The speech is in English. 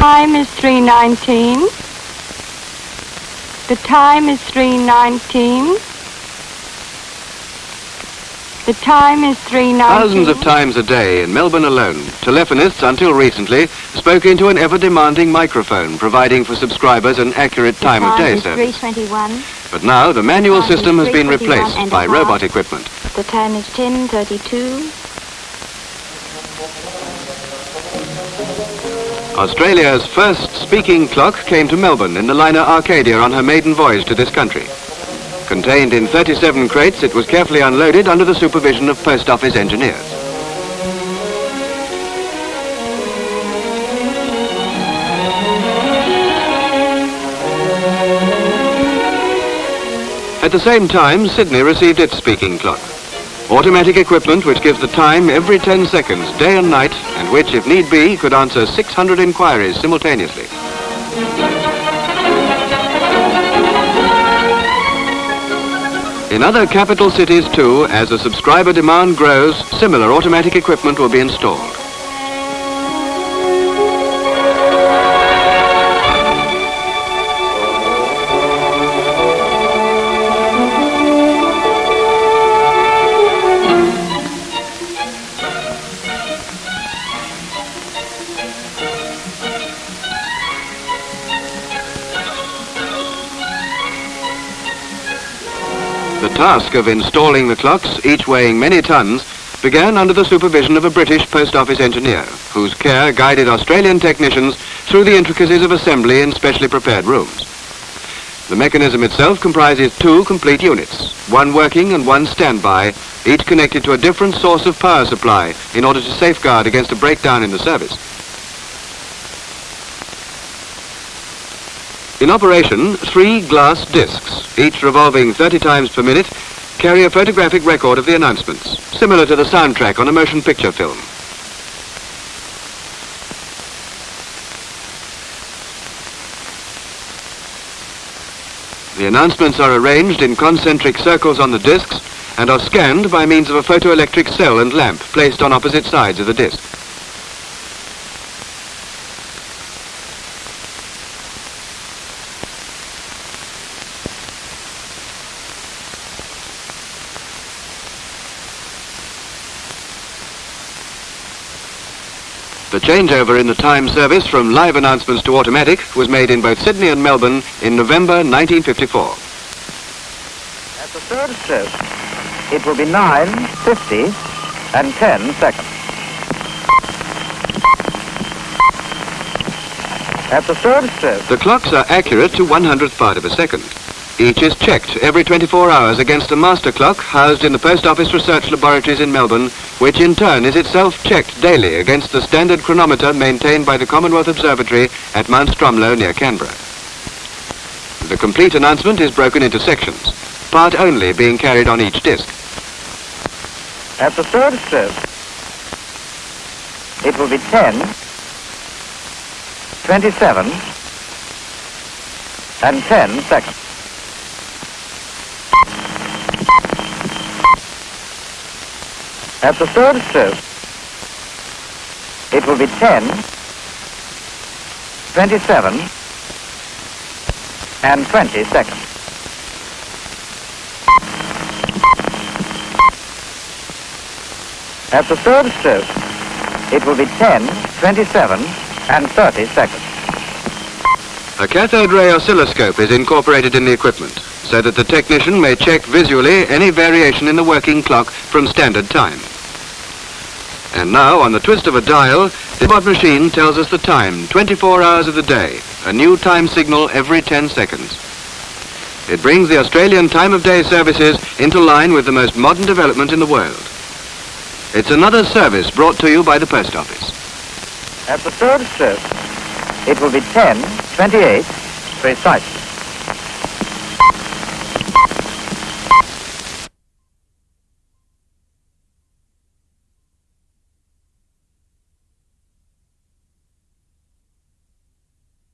Time is 319. The time is 319. The time is 319. Thousands of times a day in Melbourne alone, telephonists until recently spoke into an ever-demanding microphone, providing for subscribers an accurate The time of day is service. 321. But now the manual Time system has been replaced by robot equipment. The time is 1032. Australia's first speaking clock came to Melbourne in the liner Arcadia on her maiden voyage to this country. Contained in 37 crates, it was carefully unloaded under the supervision of post office engineers. At the same time, Sydney received its speaking clock. Automatic equipment which gives the time every 10 seconds, day and night, and which, if need be, could answer 600 inquiries simultaneously. In other capital cities too, as the subscriber demand grows, similar automatic equipment will be installed. The task of installing the clocks, each weighing many tons, began under the supervision of a British post office engineer, whose care guided Australian technicians through the intricacies of assembly in specially prepared rooms. The mechanism itself comprises two complete units, one working and one standby, each connected to a different source of power supply in order to safeguard against a breakdown in the service. In operation, three glass discs, each revolving 30 times per minute, carry a photographic record of the announcements, similar to the soundtrack on a motion picture film. The announcements are arranged in concentric circles on the discs and are scanned by means of a photoelectric cell and lamp placed on opposite sides of the disc. The changeover in the time service from live announcements to automatic was made in both Sydney and Melbourne in November 1954. At the third stroke, it will be 9, 50, and 10 seconds. At the third stroke, The clocks are accurate to 100th part of a second. Each is checked every 24 hours against a master clock housed in the Post Office Research Laboratories in Melbourne, which in turn is itself checked daily against the standard chronometer maintained by the Commonwealth Observatory at Mount Stromlo near Canberra. The complete announcement is broken into sections, part only being carried on each disc. at the third stroke, it will be 10, 27, and 10 seconds. At the third stroke, it will be 10, 27, and 20 seconds. At the third stroke, it will be 10, 27, and 30 seconds. A cathode ray oscilloscope is incorporated in the equipment so that the technician may check visually any variation in the working clock from standard time. And now, on the twist of a dial, the robot machine tells us the time, 24 hours of the day, a new time signal every 10 seconds. It brings the Australian time of day services into line with the most modern development in the world. It's another service brought to you by the Post Office. At the third stroke, it will be 10, 28, precisely.